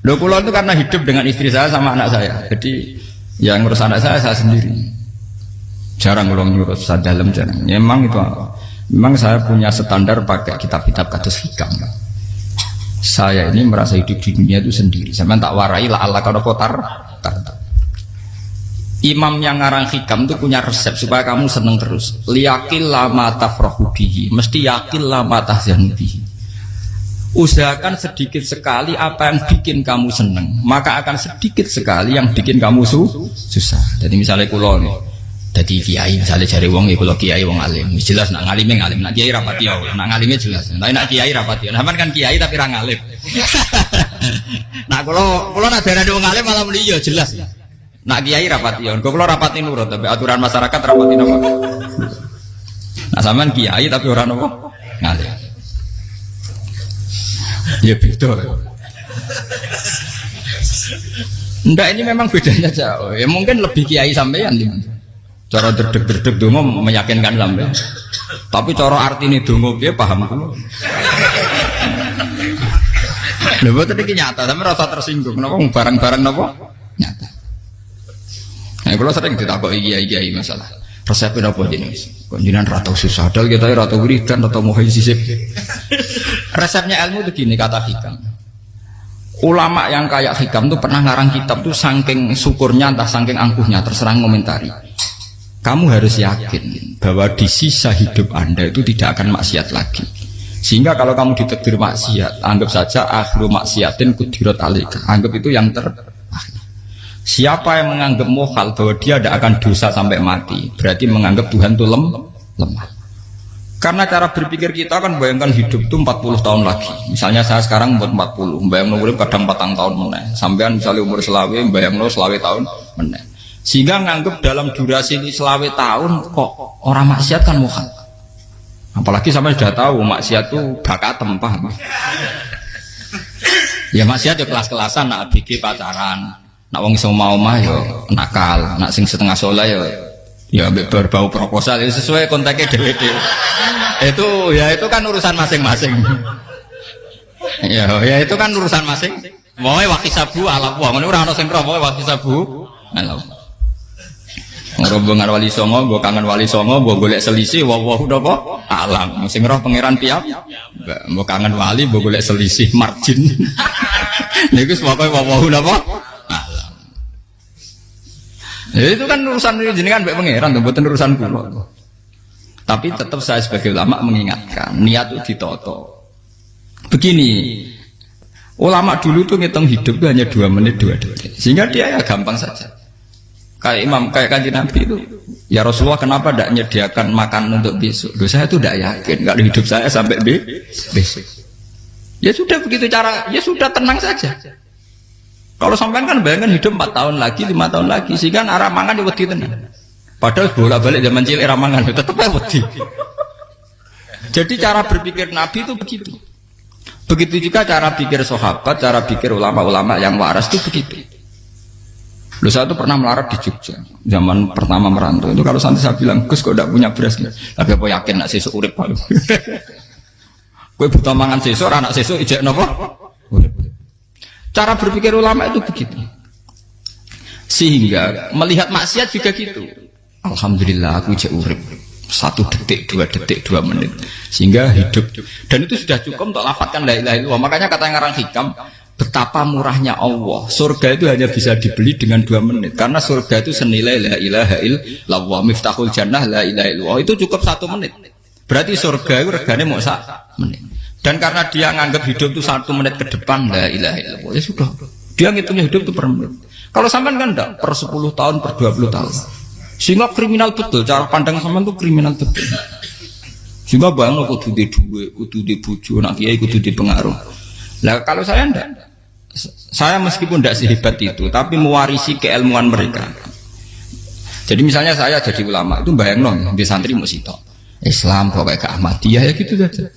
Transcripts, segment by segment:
Loh pulau itu karena hidup dengan istri saya sama anak saya. Jadi yang ngurus anak saya saya sendiri. Jarang ngulung ngurus saya dalam jarang. Ya, memang itu memang saya punya standar pakai kitab-kitab kados hikam. Saya ini merasa hidup di dunia itu sendiri. Saya tak warai lah Allah kalau kotar. Imam yang ngarang hikam itu punya resep supaya kamu seneng terus. Liyakil lama tafrahu Mesti yakin lama tahzanu usahakan sedikit sekali apa yang bikin kamu seneng. Maka akan sedikit sekali yang bikin kamu su susah. Jadi misalnya kulo nih jadi kiai misalnya cari wong ya kulo kiai wong alim. Jelas nak ngalimnya ngalim. Nak kiai rapati ya nak ngalimnya jelas. Tapi nak kiai rapati ya nah kan kiai tapi orang ngalim. Nah kulo kulo nak darah wong alim malah ya jelas. Nak kiai rapati ya kulo rapati nurut? Tapi aturan masyarakat rapati nopo nah sampean kiai tapi orang nopo ngalim ya beda Enggak ini memang bedanya jauh. Ya mungkin lebih kiai sampean Cara derdek-derdek dongo meyakinkan sampean. Tapi cara artine dongo piye paham kulo. Lha boten iki nyata, sampe rasa tersinggung. Napa barang-barang napa? Nyata. Nah, kalau sering ditakoki kiai-kiai masalah. Resepnya apa jenis? Konjinan rata susah, dal kita rata wiridan, rata mohon sisip. Resepnya ilmu itu gini kata hikam. Ulama yang kayak hikam tuh pernah ngarang kitab tuh saking syukurnya entah saking angkuhnya terserah komentari. Kamu harus yakin bahwa di sisa hidup anda itu tidak akan maksiat lagi. Sehingga kalau kamu ditegur maksiat, anggap saja akhiru maksiatin kudirat alika. Anggap itu yang ter Siapa yang menganggap mohal bahwa dia tidak akan dosa sampai mati, berarti menganggap Tuhan itu lem, lemah. Karena cara berpikir kita kan bayangkan hidup itu 40 tahun lagi. Misalnya saya sekarang buat 40, bayang umur kadang 4 tahun meneh. Sampean misalnya umur selawe, bayang selawe tahun meneh. Sehingga nganggep dalam durasi ini selawe tahun kok orang maksiat kan muhal. Apalagi sampai sudah tahu maksiat itu bakat tempah. Ya maksiat ya kelas-kelasan, nak bikin pacaran, nak wong iso mau mah yo nakal, nak sing setengah soleh yo ya berbau proposal itu sesuai kontaknya DWD itu ya itu kan urusan masing-masing. Ya ya itu kan urusan masing. Mau waktu sabu ala buah ini orang sing roh waktu sabu. Ala Rombongan wali songo, gue kangen wali songo, gue golek selisih, wah wah kok alam. Sing roh pangeran piap, gue kangen wali, gue golek selisih margin. Nih gue pokoknya wah wah kok Ya itu kan urusan jenengan mbek pangeran tuh, bukan urusan kula. Tapi tetap saya sebagai ulama mengingatkan, niat itu ditoto. Begini, ulama dulu tuh ngitung hidup itu hanya dua menit dua detik, sehingga dia ya gampang saja. Kayak imam, kayak kanji nabi itu, ya Rasulullah kenapa tidak menyediakan makan untuk besok? Loh, saya itu tidak yakin, kalau hidup saya sampai besok. Ya sudah begitu cara, ya sudah tenang saja. Kalau sampean kan bayangkan hidup 4 tahun lagi, lima tahun lagi, sehingga arah mangan ya wedi tenan. Padahal bola balik zaman cilik era mangan tetap ya wedi. Jadi cara berpikir Nabi itu begitu. Begitu juga cara pikir sahabat, cara pikir ulama-ulama yang waras itu begitu. Lu saya pernah melarat di Jogja, zaman pertama merantau itu kalau santai saya bilang, Gus kok tidak punya beras Tapi apa yakin nak sesuk urip. Kue buta mangan sesuk, anak sesuk ijek nopo? Cara berpikir ulama itu begitu. Sehingga melihat maksiat juga gitu. Alhamdulillah aku jauh urip. Satu detik, dua detik, dua menit. Sehingga hidup. Dan itu sudah cukup untuk lafadkan la ilaha illallah. Makanya kata yang ngarang hikam betapa murahnya Allah. Surga itu hanya bisa dibeli dengan dua menit. Karena surga itu senilai la ilaha illallah. Miftahul jannah la ilaha illallah. Itu cukup satu menit. Berarti surga itu regane mau satu menit dan karena dia nganggap hidup itu satu menit ke depan, la ilaha illallah. Ya sudah. Dia ngitungnya hidup itu per menit. Kalau sampean kan enggak, per 10 tahun, per 20 tahun. Sehingga kriminal betul, cara pandang sampean itu kriminal betul. Sehingga bang kudu di duwe, kudu di buju, nak kiai kudu di pengaruh. Lah kalau saya enggak, saya meskipun tidak sehebat itu, tapi mewarisi keilmuan mereka. Jadi misalnya saya jadi ulama, itu bayang non, di santri musitok. Islam pokoknya ke Ahmadiyah ya gitu saja.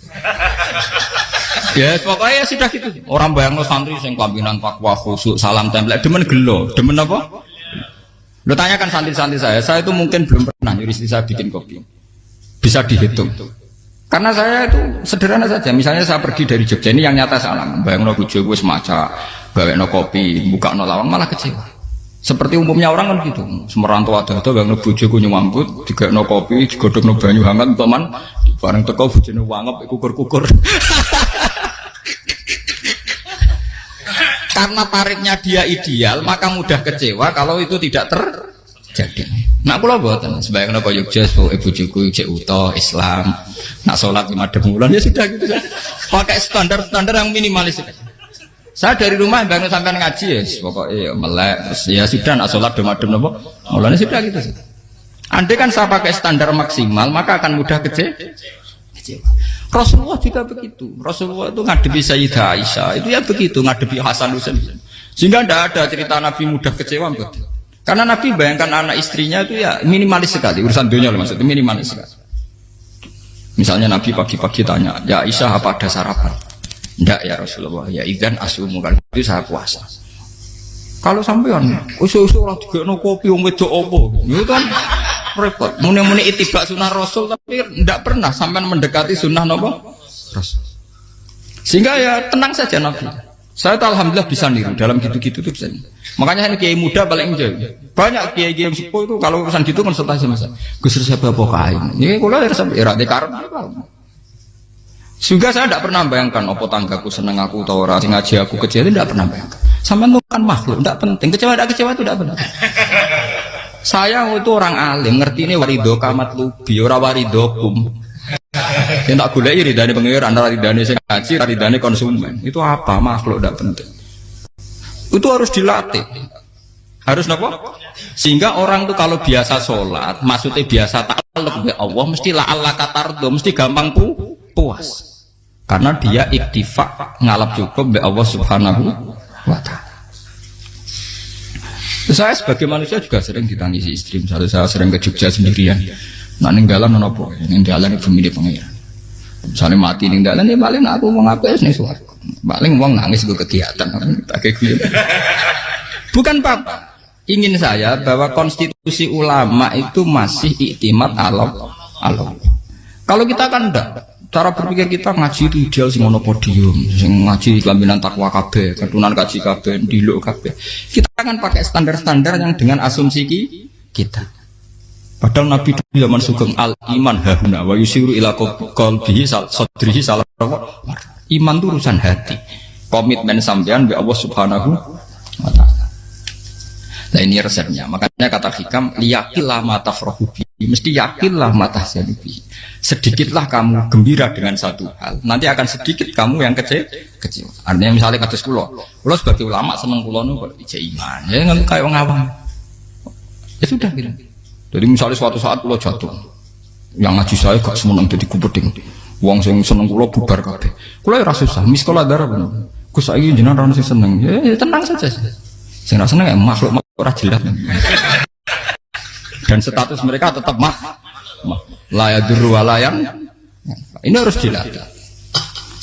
Ya pokoknya ya sudah gitu. Orang bayang lo santri sing kambinan takwa khusyuk salam tempel demen gelo, demen apa? Lo tanyakan santri-santri saya, saya itu mungkin belum pernah nyuri saya bikin kopi. Bisa dihitung. Karena saya itu sederhana saja. Misalnya saya pergi dari Jogja ini yang nyata salam. Bayang lo gue gue semaca gawe no kopi, buka no lawang malah kecewa. Seperti umumnya orang kan gitu. Semerantau ada ada bang bojo ku nyuambut, tiga no kopi, digodok no banyu hangat, teman. Bareng teko bojone wangep kukur-kukur. Karena tarifnya dia ideal, maka mudah kecewa kalau itu tidak terjadi. Nak kula mboten, sebagai napa Yogyakarta, pokoke bojoku cek utuh Islam. Nak sholat lima bulan ya sudah gitu. Pakai standar-standar yang minimalis. Saya dari rumah bangun sampai ngaji ya, pokoknya ya melek, ya sudah nak sholat demadem nopo, mulanya sudah gitu. Andai kan saya pakai standar maksimal, maka akan mudah kece kecewa. Rasulullah juga begitu. Rasulullah itu ngadepi Sayyidah Aisyah, itu ya begitu ngadepi Hasan Husain. Sehingga tidak ada cerita Nabi mudah kecewa betul. Karena Nabi bayangkan anak istrinya itu ya minimalis sekali urusan dunia maksudnya minimalis sekali. Misalnya Nabi pagi-pagi tanya, ya Aisyah apa ada sarapan? Tidak ya Rasulullah, ya ikan asumu kan itu saya puasa. Kalau sampean usul-usul orang juga kopi om wedok opo, itu kan repot. Muni-muni itibak sunnah Rasul tapi tidak pernah sampai mendekati sunnah nopo Rasul. Sehingga ya tenang saja Nabi. Saya tahu alhamdulillah bisa niru dalam gitu-gitu tuh bisa. Makanya ini kiai muda paling jauh. Banyak kiai kiai sepuh itu kalau urusan gitu konsultasi masa. Gus siapa kain. Ini kalau ya sampai era dekar. Sehingga saya tidak pernah bayangkan opo tanggaku seneng aku atau orang ngaji aku itu tidak pernah bayangkan. Sama itu kan makhluk, tidak penting. Kecewa tidak kecewa itu tidak benar. Saya itu orang alim, ngerti ini warido kamat lubi, ora warido kum. Yang tak gulai ridane pengiran, ridane sing ngaji, ridane konsumen. Itu apa makhluk tidak penting. Itu harus dilatih. Harus nopo? Sehingga orang tuh kalau biasa sholat, maksudnya biasa takluk ya Allah, mesti la Allah katardo, mesti gampang pu puas karena dia iktifak ngalap cukup be Allah subhanahu wa ta'ala saya sebagai manusia juga sering ditangisi istri. Misalnya saya sering ke Jogja sendirian. Nah ninggalan nopo ninggalan itu milih pengiran. Misalnya mati ninggalan ya paling aku mau ngapain nih suaraku paling uang nangis gue kegiatan gitu. bukan apa ingin saya bahwa konstitusi ulama itu masih iktimat alam alam kalau kita kan enggak cara berpikir kita ngaji itu ideal sing ono podium sing ngaji kelaminan takwa kabeh ketunan kaji kabeh diluk kabeh. Kita akan pakai standar-standar yang dengan asumsi kita. Padahal Nabi itu zaman sugeng al iman hahuna wa yusiru ila qalbihi sadrihi salah iman itu urusan hati. Komitmen sampean be Allah Subhanahu wa taala Nah ini resepnya. Makanya kata hikam, liyakilah mata frohubi. Mesti yakinlah mata sedubi sedikitlah kamu gembira dengan satu hal. Nanti akan sedikit kamu yang kecil kecil artinya misalnya kata sekolah kalau sebagai ulama seneng kulo nu iman. Ya nggak kayak orang awam. Ya sudah gitu. Jadi misalnya suatu saat kulo jatuh yang ngaji saya gak semenang jadi kubeding uang yang seneng kulo bubar kabeh. Kulo ya susah miskola darah bener. Gus saya jenengan seneng. Ya, ya tenang saja. Sing seneng ya makhluk makhluk ora jelas. Dan status mereka tetap mah layak duru walayan ini harus dilatih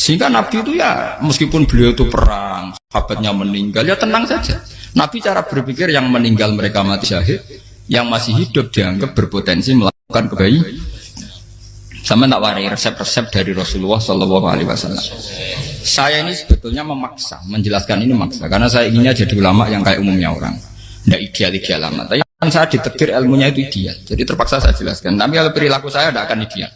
sehingga Nabi itu ya meskipun beliau itu perang sahabatnya meninggal ya tenang saja. Nabi cara berpikir yang meninggal mereka mati syahid yang masih hidup dianggap berpotensi melakukan kebaikan sama tak warai resep-resep dari Rasulullah Shallallahu Alaihi Wasallam. Saya ini sebetulnya memaksa, menjelaskan ini maksa, karena saya inginnya jadi ulama yang kayak umumnya orang, tidak ideal-ideal amat. Tapi Kan saya ditekdir ilmunya itu ideal. Jadi terpaksa saya jelaskan. Tapi kalau perilaku saya tidak akan ideal.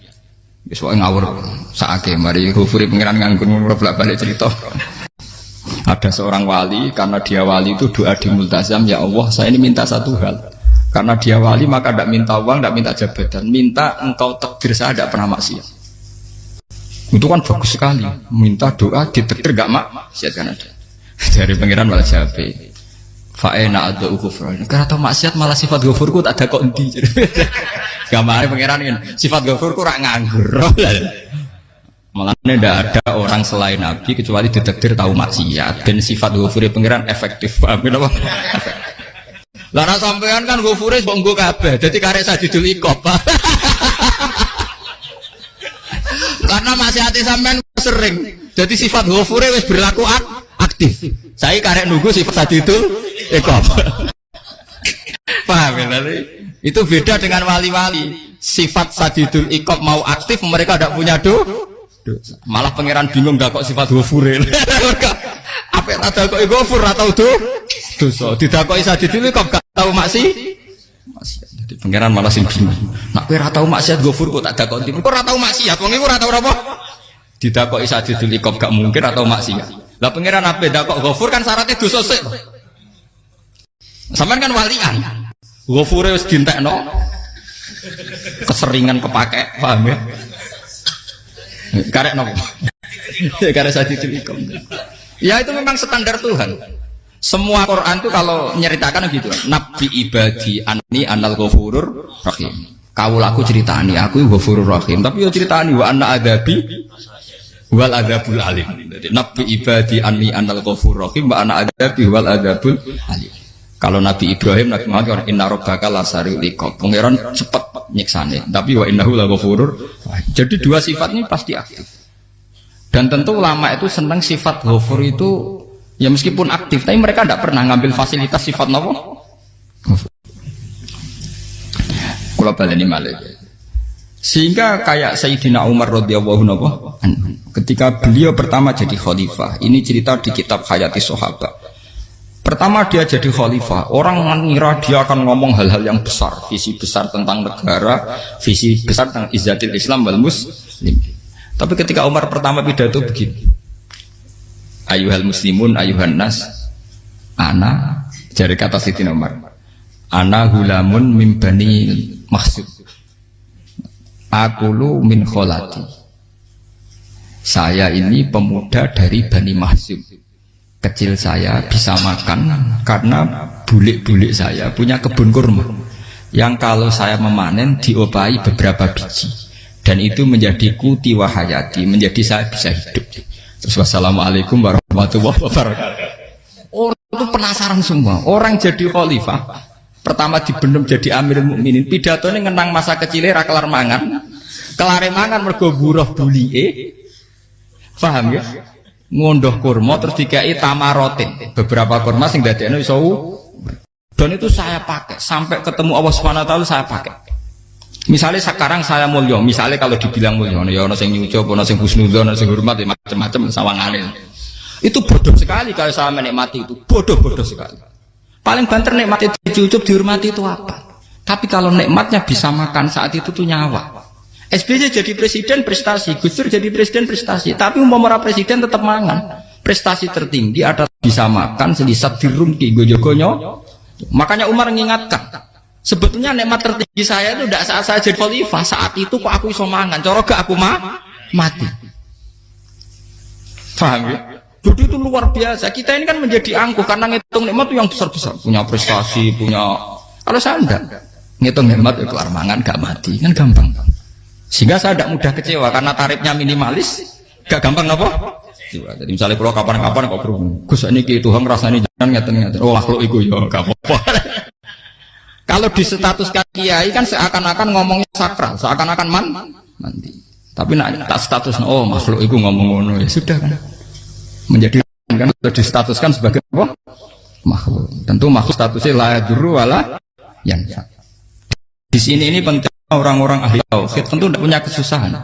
Soalnya ngawur saat mari hufuri pengiran nganggur bolak balik cerita. Ada seorang wali karena dia wali itu doa di multazam ya Allah saya ini minta satu hal karena dia wali maka tidak minta uang tidak minta jabatan minta engkau takdir saya tidak pernah maksiat itu kan bagus sekali minta doa ditekdir gak maksiat kan ada dari pengiran malah jabe Fa'ena ada ukufran. Karena tau maksiat malah sifat gofurku tak ada kok endi. Gamane pangeran ini sifat gofurku rak nganggur. Malah ini tidak ada orang selain Nabi kecuali ditakdir tahu maksiat dan sifat gofurnya pangeran efektif. Paham apa? Lara sampean kan gofure bonggo kabeh. Dadi karek sajidul ikop. Karena maksiate sampean sering. Jadi sifat gofure wis berlaku aktif. Saya karek nunggu sifat sajidul ikop. Paham ya? Itu beda dengan wali-wali. Sifat sadidul ikop mau aktif, mereka tidak punya do. Malah pangeran bingung gak kok sifat hufuril. Apa tak dakoki gofur atau tuh dosa. Sadidil kok gak tau maksi. Jadi pangeran malah sing bingung. Nak kowe ora tau maksiat gofur kok tak dakoki. Kok ora tau maksiat wong iku ora apa? Sadidil kok gak mungkin atau maksiat. Lah pangeran apa dakok gofur kan syaratnya dosa sik. Sampean kan walian. Gofure wis dintekno. Keseringan kepake, paham ya? Karek nopo? Karek sadidil ikom. Ya itu memang standar Tuhan. Semua Quran itu kalau nyeritakan gitu. Nabi ibadi ani anal ghafurur rahim. Kau laku ceritani aku ghafurur rahim. Tapi yo ceritani wa anna adabi wal adabul alim. Jadi Nabi ibadi ani anal ghafurur rahim wa anna adabi wal adabul alim. Kalau Nabi Ibrahim, Nabi Muhammad orang inna robbaka lasari likop. Pangeran cepat nyiksane. Tapi wa innahu la ghafurur. Jadi dua sifat ini pasti aktif. Dan tentu ulama itu senang sifat ghafur itu ya meskipun aktif, tapi mereka tidak pernah ngambil fasilitas sifat nopo. Kalau baleni malik. Sehingga kayak Sayyidina Umar radhiyallahu anhu ketika beliau pertama jadi khalifah, ini cerita di kitab Hayati Sahabat. Pertama dia jadi khalifah, orang mengira dia akan ngomong hal-hal yang besar, visi besar tentang negara, visi besar tentang izzatil Islam wal muslim. Tapi ketika Umar pertama pidato begini. Ayuhal muslimun ayuhan nas ana jari kata Siti Umar. Ana hulamun mimbani maksud. Aku lu min kholati. Saya ini pemuda dari Bani Mahsub. Kecil saya bisa makan karena bulik-bulik saya punya kebun kurma. Yang kalau saya memanen diopai beberapa biji dan itu menjadi kuti wahayati menjadi saya bisa hidup terus wassalamualaikum warahmatullahi wabarakatuh orang itu penasaran semua orang jadi khalifah pertama dibenem jadi amir mukminin. Pidato ini ngenang masa kecilnya rakelar mangan. Kelare mangan mergo buruh bulie paham ya? Ngondoh kurma terus dikai tamarotin beberapa kurma sing dadekno iso dan itu saya pakai. Sampai ketemu Allah taala saya pakai. Misalnya sekarang saya mulia, misalnya kalau dibilang mulia, ya ono sing nyucup, ono sing husnudzon, ono sing hormat, ya macam-macam sawangane. Itu bodoh sekali kalau saya menikmati itu, bodoh-bodoh sekali. Paling banter nikmati dicucup, dihormati itu apa? Tapi kalau nikmatnya bisa makan saat itu tuh nyawa. SBY jadi presiden prestasi, Gus Dur jadi presiden prestasi, tapi umpama presiden tetap mangan. Prestasi tertinggi ada bisa makan selisat dirumki gojogonyo. Makanya Umar mengingatkan, Sebetulnya nikmat tertinggi saya itu tidak saat saya jadi khalifah, saat itu kok aku iso mangan, coro gak aku mah mati. Paham ya? Jadi itu luar biasa. Kita ini kan menjadi angkuh karena ngitung nikmat itu yang besar-besar, punya prestasi, punya. Kalau saya enggak, ngitung nikmat itu keluar mangan gak mati, kan gampang. Sehingga saya tidak mudah kecewa karena tarifnya minimalis, gak gampang apa? Jadi misalnya kalau kapan-kapan kok berhubung, Gus ini Tuhan rasanya jangan ngeten-ngeten. Oh makhluk itu ya gak apa-apa. Kalau di status kiai kan seakan-akan ngomongnya sakral, seakan-akan man mandi. Tapi nak tak status oh makhluk itu ngomong ngono ya sudah kan. Menjadi kan sudah distatuskan sebagai apa? Makhluk. Tentu makhluk statusnya la juru wala yang di sini ini penting orang-orang ahli tauhid tentu tidak punya kesusahan.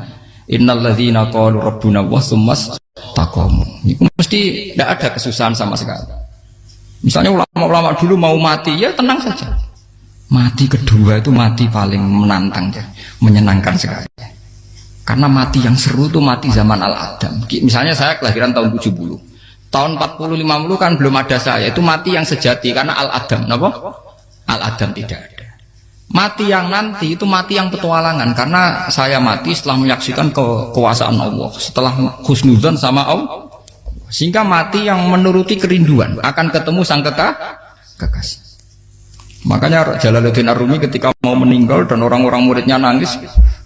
Innalladzina qalu rabbuna wa tsummas taqamu. Itu mesti tidak ada kesusahan sama sekali. Misalnya ulama-ulama dulu mau mati ya tenang saja Mati kedua itu mati paling menantang ya, menyenangkan sekali. Karena mati yang seru itu mati zaman Al-Adam. Misalnya saya kelahiran tahun 70. Tahun 40 50 kan belum ada saya. Itu mati yang sejati karena Al-Adam, napa? Al-Adam tidak ada. Mati yang nanti itu mati yang petualangan karena saya mati setelah menyaksikan kekuasaan Allah, setelah husnuzan sama Allah. Sehingga mati yang menuruti kerinduan akan ketemu sang kekasih. kekasih. Makanya Jalaluddin Arumi ketika mau meninggal dan orang-orang muridnya nangis,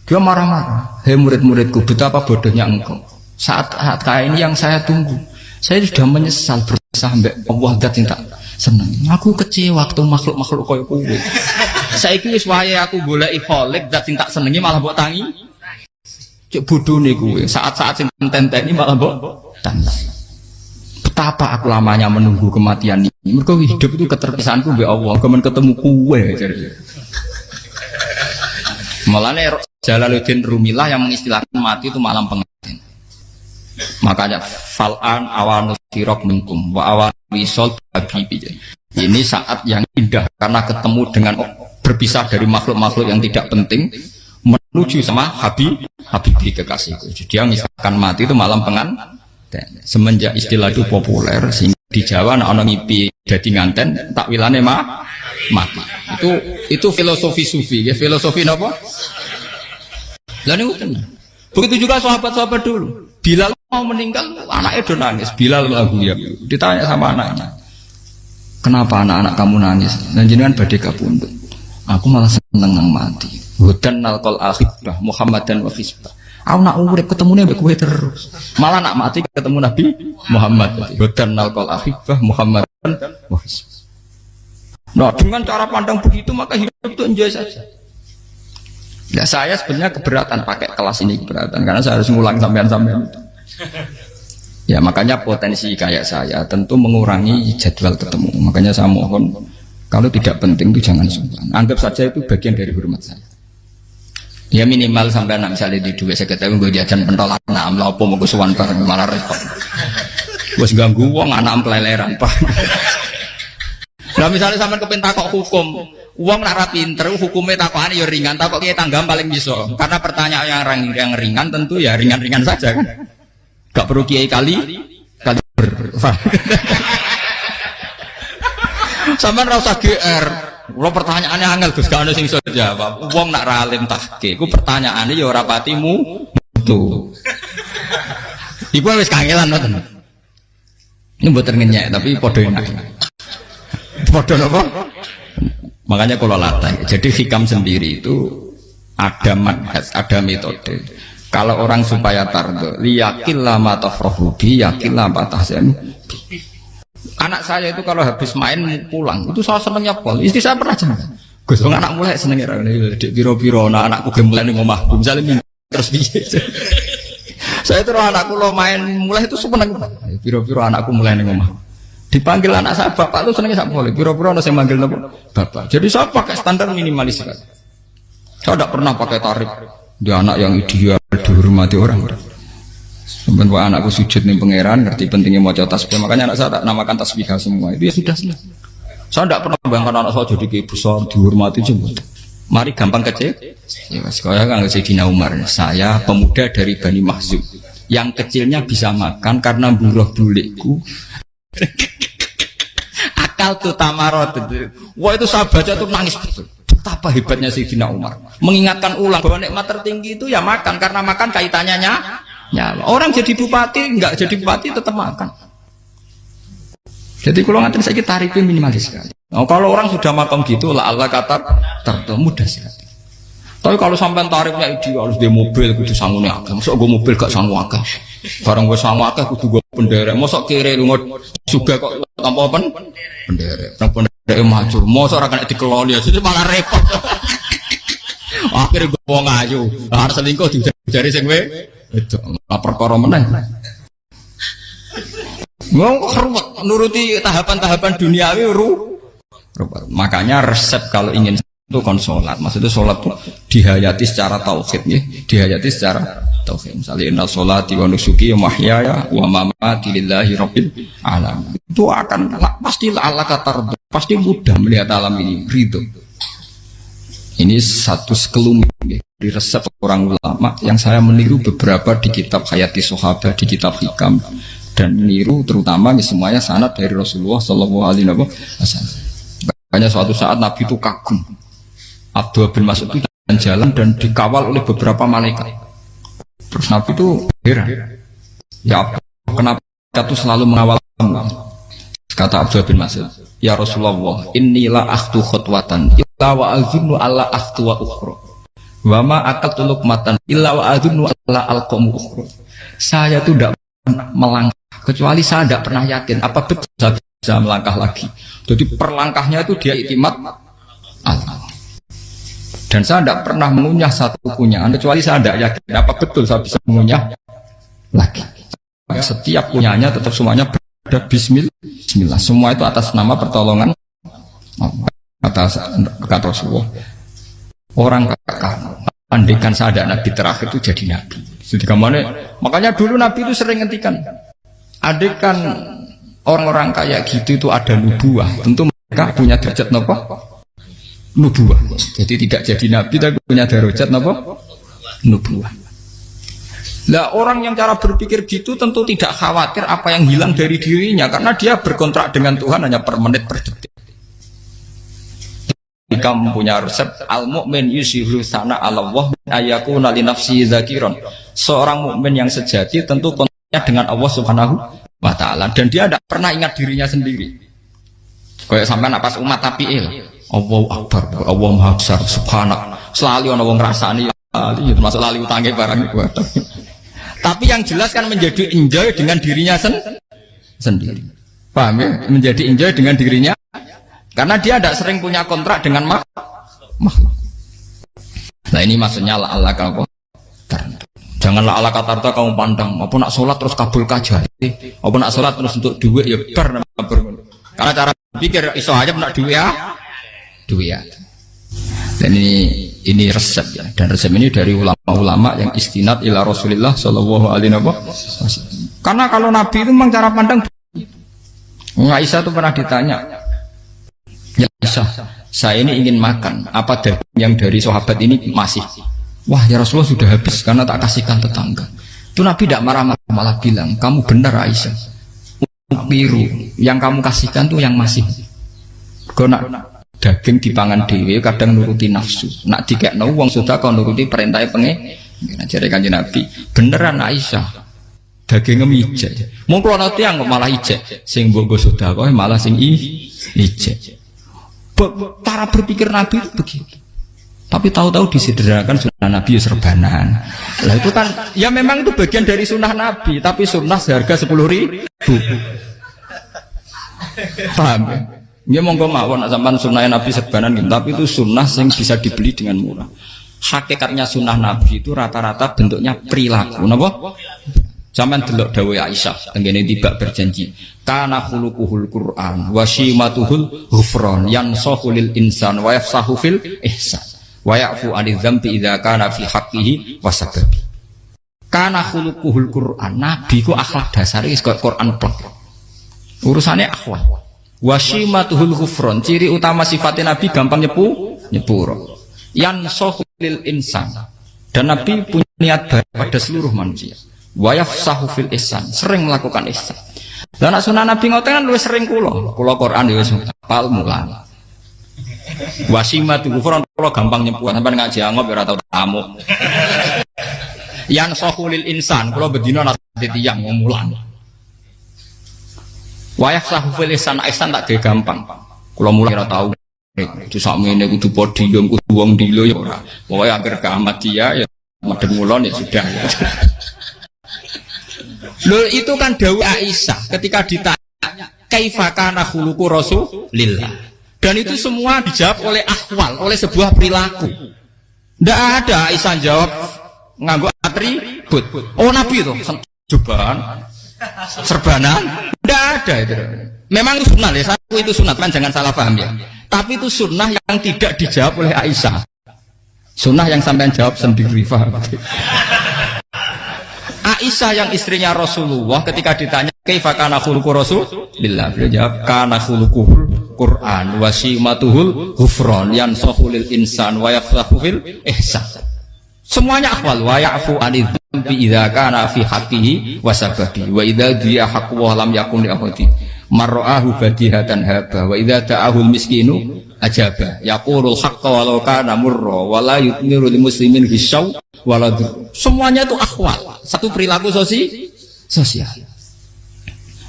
dia marah-marah. Hei murid-muridku, betapa bodohnya engkau. Saat, saat kayak ini yang saya tunggu. Saya sudah menyesal berusaha sampai Allah dat tak senang. Aku kecewa waktu makhluk-makhluk kau kuwe. Saya kira waya aku boleh ikholik dat tak senengi malah buat tangi. Cek bodoh nih gue. Saat-saat sing ini malah buat tangi. Betapa aku lamanya menunggu kematian ini. Mereka hidup itu keterpisahanku be Allah. Kemen ketemu kue. Malah nih Jalaluddin Rumilah yang mengistilahkan mati itu malam pengantin. Makanya fal'an awan sirok minkum wa awan wisol habibi. Ini saat yang indah karena ketemu dengan berpisah dari makhluk-makhluk yang tidak penting menuju sama Habib Habibi kekasihku. Jadi yang misalkan mati itu malam pengan semenjak istilah itu populer sehingga di Jawa anak ngipi jadi nganten takwilane mah mati. Itu itu filosofi sufi ya filosofi apa? Lalu ini Begitu juga sahabat-sahabat dulu. Bilal mau meninggal, anaknya udah nangis. Bilal lagu ya. Ditanya sama anaknya, kenapa anak-anak kamu nangis? Dan jenengan badai kabundut. Aku malah seneng nang mati. Hudan nalkol akhibah Muhammad dan wafisbah. Aku nak urip ketemu nih gue terus. Malah nak mati ketemu Nabi Muhammad. Hudan nalkol akhibah Muhammad dan wafisbah. Nah dengan cara pandang begitu maka hidup itu enjoy saja. Ya saya sebenarnya keberatan pakai kelas ini keberatan karena saya harus ngulang sampean-sampean. Ya makanya potensi kayak saya tentu mengurangi jadwal ketemu. Makanya saya mohon kalau tidak penting itu jangan sungkan. Anggap saja itu bagian dari hormat saya. Ya minimal sampai anak misalnya di dua saya ketahui gue jajan pentolan nah amla apa mau kesuwan bareng malah repot. Gue ganggu uang anak peleleran pak. Nah misalnya sampai kepentak kok hukum, Uang nak pinter, hukumnya takokan ya ringan, takok kita tangga paling bisa. Karena pertanyaan yang, yang ringan tentu ya ringan-ringan saja kan. Gak perlu kiai kali kali ber. Sama rasa GR. Kalau pertanyaannya angel Gus gak ada sing jawab. Wong nak ralim tahke, ku pertanyaannya ya ora patimu itu. Iku wis kangelan ngoten. Ini buat ngenyek tapi podo. Podo napa? Makanya kalau latih, jadi hikam sendiri itu ada manhaj, ada metode. Kalau orang supaya tardo, liyakin lama tafrohubi, yakin lama tahsen. Anak saya itu kalau habis main pulang, itu saya senengnya pol. Istri saya pernah jangan. Gus, anak mulai senengnya di biro-biro, nah anakku mulai nih ngomah, misalnya terus biye. saya terus anakku lo main mulai itu seneng. Biro-biro anakku mulai nih. Dipanggil anak saya bapak itu senengnya saya boleh. Biro-biro ada yang manggil nopo bapak. Jadi saya pakai standar minimalis kan. Saya tidak pernah pakai tarif dia anak yang ideal dihormati orang. Buat anakku sujud nih pangeran, ngerti pentingnya mau tasbih. Makanya anak saya tak namakan tasbih semua. Itu ya sudah sudah. Saya tidak pernah bayangkan anak saya jadi kayak besar dihormati juga. Mari gampang kecil. Ya, sekolah kan Sayyidina Umar. Saya pemuda dari Bani Mahzub. Yang kecilnya bisa makan karena buruh bulikku Tuh tamarot. Wah itu saya baca tuh nangis betul. Betapa hebatnya Sayyidina Umar. Mengingatkan ulang bahwa nikmat tertinggi itu ya makan karena makan kaitannya nyala. Orang jadi bupati nggak jadi bupati tetap makan. Jadi kalau ngantin saya tarifnya minimalis sekali. Oh, kalau orang sudah makan gitu, lah Allah kata tertentu mudah sekali. Tapi kalau sampai tarifnya ideal harus di mobil kudu sangune akeh. Mosok gue mobil gak sanggup akeh. Barang gue sanggup akeh kudu gue penderek. Mosok kiri lunga juga kok tanpa apa? Penderek. Nang penderek maju. Mosok ora kena dikeloli jadi malah repot. Akhirnya gue wong ayu. Harus selingkuh dijari sing we. Itu lapor perkara meneh. Mau keruwet nuruti tahapan-tahapan duniawi ru. Makanya resep kalau ingin itu kon sholat. Maksudnya sholat itu dihayati secara tauhid ya. Dihayati secara tauhid. Misalnya inna sholat wa nusuki wa mahyaya wa mamati lillahi rabbil alam itu akan pasti Allah kata pasti mudah melihat alam ini. Ridho. Ini satu sekelumit ya, di resep orang ulama yang saya meniru beberapa di kitab Hayati Sohaba di kitab Hikam. Dan meniru terutama ya, semuanya sanat dari Rasulullah Shallallahu Alaihi Wasallam. Makanya suatu saat Nabi itu kagum Abdul bin Mas'ud itu jalan dan dikawal oleh beberapa malaikat. Terus Nabi itu heran. Ya kenapa kita tuh selalu mengawal kamu? Kata Abdul bin Mas'ud, Ya Rasulullah, inilah akhtu khutwatan, illa wa azunnu alla akhtu wa ukhra. Wa ma akaltu luqmatan, illa wa azunnu alla alqamu ukhra. Saya tuh tidak melangkah, kecuali saya tidak pernah yakin, apa betul saya bisa melangkah lagi. Jadi perlangkahnya itu dia itimat Allah. Dan saya tidak pernah mengunyah satu kunyahan kecuali saya tidak yakin apa betul saya bisa mengunyah lagi. Setiap kunyahnya tetap semuanya berada Bismillah. Semua itu atas nama pertolongan atas kata Rasulullah. Orang kakak, andikan saya ada nabi terakhir itu jadi nabi. Jadi ke mana? Makanya dulu Nabi itu sering ngendikan, adekan orang-orang kayak gitu itu ada nubuah, tentu mereka punya derajat nopo nubuah. Jadi tidak jadi nabi tapi punya derajat nopo nubuah. Lah orang yang cara berpikir gitu tentu tidak khawatir apa yang hilang dari dirinya karena dia berkontrak dengan Tuhan hanya per menit per detik. Jika mempunyai resep al mukmin yusiru sana Allah ayaku nali nafsi zakiron. Seorang mukmin yang sejati tentu kontaknya dengan Allah Subhanahu wa taala dan dia tidak pernah ingat dirinya sendiri. Kayak sampai napas umat tapi il. Allah akbar, Allah maha besar, subhanak. Selalu orang wong ngrasani lali, termasuk lali utangnya barang itu. Tapi yang jelas kan menjadi enjoy dengan dirinya sen sendiri. Paham ya? Menjadi enjoy dengan dirinya karena dia tidak sering punya kontrak dengan mak makhluk. Nah ini maksudnya la Allah kau Janganlah Allah kata kamu pandang, apa nak sholat terus kabul kajati, apa nak sholat terus untuk duit ya ber Karena cara pikir iso aja nak duit ya, duit ya. Dan ini ini resep ya, dan resep ini dari ulama-ulama yang istinad ila Rasulullah Shallallahu Alaihi Wasallam. Karena kalau Nabi itu memang cara pandang Aisyah itu pernah ditanya, Ya Aisyah, saya ini ingin makan. Apa yang dari sahabat ini masih? Wah ya Rasulullah sudah habis karena tak kasihkan tetangga. Itu Nabi tidak marah-marah malah bilang, kamu benar Aisyah. Biru yang kamu kasihkan tuh yang masih. Kau nak daging dipangan dewi kadang nuruti nafsu. Nak tiga uang sudah kau nuruti perintahnya penge. Nah, jadi kanji Nabi beneran Aisyah daging ijek. Mau kalau nanti yang malah ijek, sing bogo sudah kau malah sing i ijek cara berpikir Nabi itu begitu. Tapi tahu-tahu disederhanakan sunnah Nabi ya serbanan. Lah itu kan, ya memang itu bagian dari sunnah Nabi, tapi sunnah seharga sepuluh ribu. Paham ya? Ya monggo mawon zaman sunnah Nabi serbanan gitu, tapi itu sunnah yang bisa dibeli dengan murah. Hakikatnya sunnah Nabi itu rata-rata bentuknya perilaku, napa? Zaman delok dawai Aisyah, tenggene tiba berjanji. Kana khuluquhul Qur'an wa shimatuhul ghufran yansahu lil insan wa yafsahu fil ihsan wa ya'fu 'anil dzambi idza kana fi haqqihi wa sababi. Kana khuluquhul Qur'an, nabi ku akhlak dasar wis Quran plek. Urusane akhlak. Wa shimatuhul ghufran, ciri utama sifatnya nabi gampang nyepu, nyepuro. Yansahu lil insan. Dan nabi punya niat baik pada seluruh manusia. Wayaf sahufil ihsan sering melakukan ihsan. Dan sunnah nabi ngoten kan lu sering kulo kulo Quran ya pal mulan wasimat kufron kulo gampang nyempuh sampai ngaji angop ya tau tamu. Yang sahulil insan kulo bedino nasi tiang mulan wayaf sahufil ihsan ihsan tak dia gampang kulo mulai ora tau itu ini kudu podium kudu wong dilo ya ora pokoknya agar keamat dia ya mulon ya sudah Loh itu kan Dawu Aisyah ketika ditanya kaifakana khuluku Rasulillah. Dan itu semua dijawab oleh akwal, oleh sebuah perilaku. Tidak ada Aisyah jawab nganggo atribut. Oh Nabi itu jubahan, serbanan. Tidak ada itu. Memang itu sunnah ya, satu itu sunnah kan jangan salah paham ya. Tapi itu sunnah yang tidak dijawab oleh Aisyah. Sunnah yang sampai jawab sendiri, paham? Aisyah yang istrinya Rasulullah ketika ditanya kaifa kana khuluqu Rasulillah beliau jawab kana khuluquhul Quran wa simatuhul ghufran yansahu lil insan wa yafsahu fil ihsan semuanya akwal. Wa ya'fu anidz dzambi idza kana fi haqqihi wa sababi wa idza dia haqqu wa lam yakun li ahadi marra'ahu badihatan haba. Wa idza ta'ahu miskinu ajaba. Yaqulul haqqa walau kana murra wa la yutmiru lil muslimin hisau waladur semuanya itu akwal. Satu perilaku sosi sosial.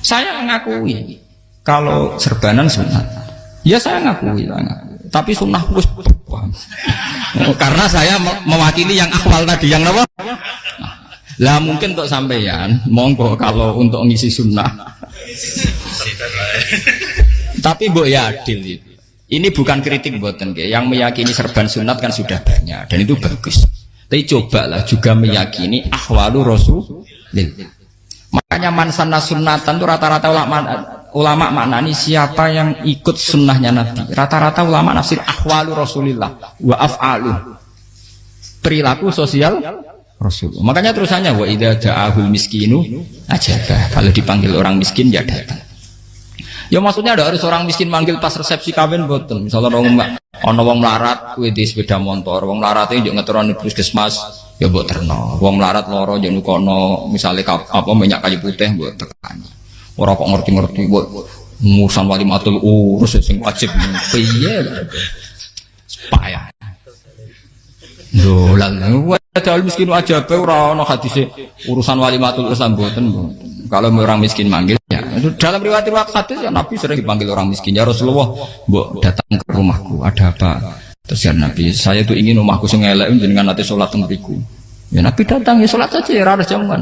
Saya mengakui kalau serbanan sunat. Ya saya ngakui, saya ngakui. Tapi sunnah wis karena saya mewakili yang akwal tadi yang apa? Lah mungkin untuk sampeyan monggo kalau untuk ngisi sunnah. Tapi bu ya adil ini bukan kritik buatan yang meyakini serban sunat kan sudah banyak dan itu bagus. Tapi cobalah juga meyakini ahwalu rasulil. Makanya mansana sunnatan itu rata-rata ulama ulama maknani siapa yang ikut sunnahnya Nabi. Rata-rata ulama nafsir ahwalu rasulillah wa af'alu. Perilaku sosial Rasul. Makanya terusannya wa idza ja'ahul miskinu ajabah. Kalau dipanggil orang miskin ya datang. Ya maksudnya ada harus orang miskin manggil pas resepsi kawin boten. Misalnya orang ono wong melarat kuwi di sepeda motor, wong melarat itu juga ngeturun puskesmas ya mbok terno. Wong melarat loro yo nukono misale apa minyak kayu putih mbok tekan. Ora kok ngerti-ngerti mbok musan wali matul urus sing wajib piye. Payah. Dolan ada miskin aja ora ana hadise urusan wali matul Islam mboten. Kalau orang miskin manggil ya dalam riwayat-riwayat hadis ya Nabi sering dipanggil orang miskin ya Rasulullah, "Mbok datang ke rumahku, ada apa?" Terus ya Nabi, "Saya tuh ingin rumahku sing elek jenengan nanti salat teng Ya Nabi datang ya salat saja ya ora jamuan.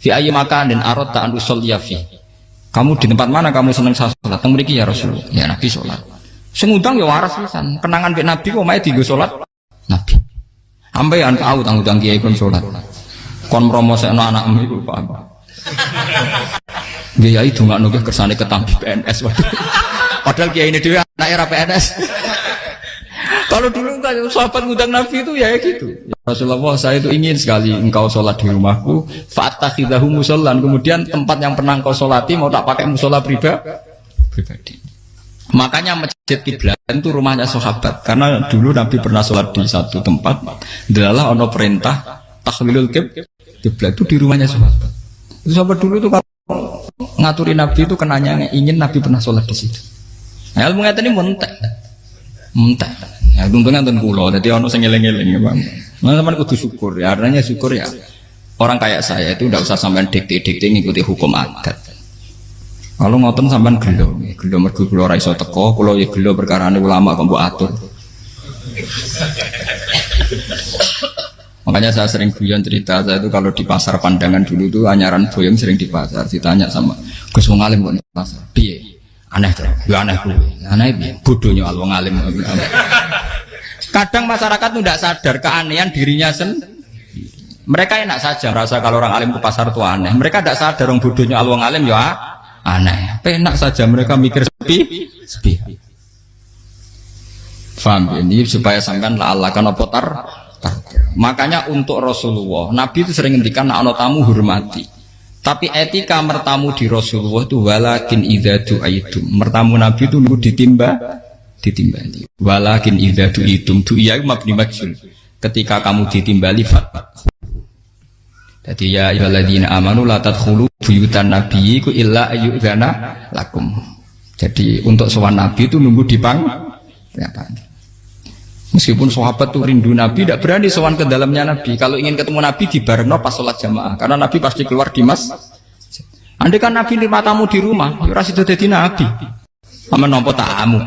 Fi ayyi makanin arad ta an usolliya fi. Kamu di tempat mana kamu seneng salat teng mriki ya Rasulullah. Ya Nabi salat. Sing ngundang ya waras pisan. Kenangan mbek Nabi kok mae dienggo salat Nabi. Ampe yang tahu tanggung tanggung kiai kon salat. Kon promosekno anakmu iku paham. Itu nggak nugih kersane ketampi PNS waduh. Padahal kiai ini dia anak era PNS. Kalau dulu kan sahabat ngundang Nabi itu ya gitu. Ya Rasulullah saya itu ingin sekali engkau sholat di rumahku. Fatakhidahu musolan. Kemudian tempat yang pernah engkau sholati mau tak pakai musola pribadi. Pribadi. Makanya masjid kiblat itu rumahnya sahabat. Karena dulu Nabi pernah sholat di satu tempat. Adalah ono perintah tahlilul kiblat itu di rumahnya sahabat. Itu sahabat dulu itu kalau ngaturi Nabi itu kenanya ingin Nabi pernah sholat di situ. Nah, ilmu ini mentek, mentek. Ya, untungnya nonton kulo, jadi ono sing eling-eling ya bang. Nah, teman kudu syukur ya, artinya syukur ya. Orang kayak saya itu tidak usah sampean dikti-dikti ngikuti hukum adat. Kalau ngotot sampean gelo, gelo mergo kula ora iso teko, kula ya gelo perkara ulama kok mbok atur. Makanya saya sering guyon cerita saya itu kalau di pasar pandangan dulu itu anyaran boyong sering di pasar ditanya sama Gus Wong Alim kok pasar. Piye? Aneh tuh. Ya aneh kuwi. Aneh piye? Bodohnya al Wong Alim. Kadang masyarakat itu tidak sadar keanehan dirinya sendiri. Mereka enak saja merasa kalau orang alim ke pasar itu aneh. Mereka tidak sadar orang bodohnya al Wong Alim ya aneh. Enak saja mereka mikir sepi, sepi. Faham ini supaya sampean la Allah kan apa tar Makanya untuk Rasulullah, Nabi itu sering ngendikan nak tamu hormati. Tapi etika mertamu di Rasulullah itu walakin idza du'aitum. Mertamu Nabi itu nunggu ditimba ditimbali. Walakin idza du'itum du'iya mabni majhul. Ketika kamu ditimbali fat. Jadi ya ayyuhalladzina amanu la tadkhulu buyutan nabiyyi illa ayyudzana lakum. Jadi untuk sowan Nabi itu nunggu dipang ya, Meskipun sahabat tuh rindu Nabi, tidak berani sowan ke dalamnya Nabi. Kalau ingin ketemu Nabi di Barno pas sholat jamaah, karena Nabi pasti keluar di mas. Andai kan Nabi lima tamu di rumah, ya itu jadi Nabi. Sama nompo tamu.